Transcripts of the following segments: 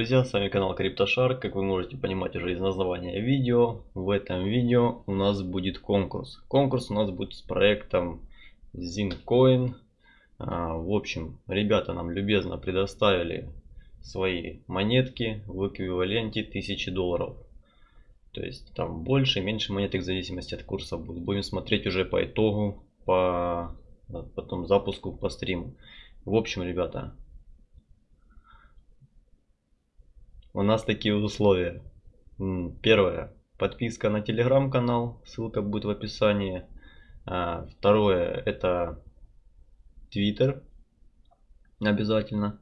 друзья, с вами канал CryptoShark. Как вы можете понимать уже из названия видео, в этом видео у нас будет конкурс. Конкурс у нас будет с проектом ZinCoin. А, в общем, ребята нам любезно предоставили свои монетки в эквиваленте 1000 долларов. То есть там больше, меньше монеток в зависимости от курса будет. Будем смотреть уже по итогу, по потом запуску по стриму. В общем, ребята, у нас такие условия. Первое. Подписка на телеграм-канал. Ссылка будет в описании. А, второе. Это Твиттер. Обязательно.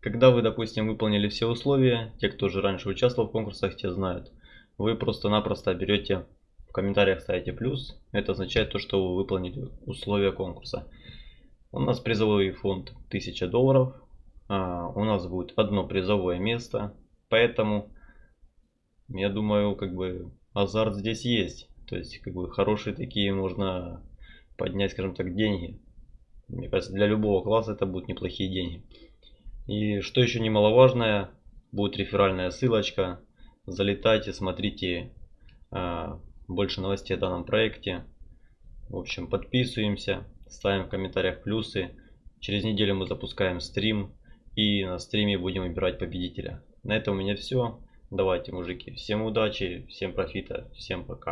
Когда вы, допустим, выполнили все условия, те, кто уже раньше участвовал в конкурсах, те знают. Вы просто-напросто берете в комментариях ставите плюс. Это означает то, что вы выполнили условия конкурса. У нас призовой фонд 1000 долларов. А, у нас будет одно призовое место Поэтому, я думаю, как бы азарт здесь есть. То есть, как бы хорошие такие можно поднять, скажем так, деньги. Мне кажется, для любого класса это будут неплохие деньги. И что еще немаловажное, будет реферальная ссылочка. Залетайте, смотрите а, больше новостей о данном проекте. В общем, подписываемся, ставим в комментариях плюсы. Через неделю мы запускаем стрим и на стриме будем выбирать победителя. На этом у меня все. Давайте, мужики, всем удачи, всем профита, всем пока.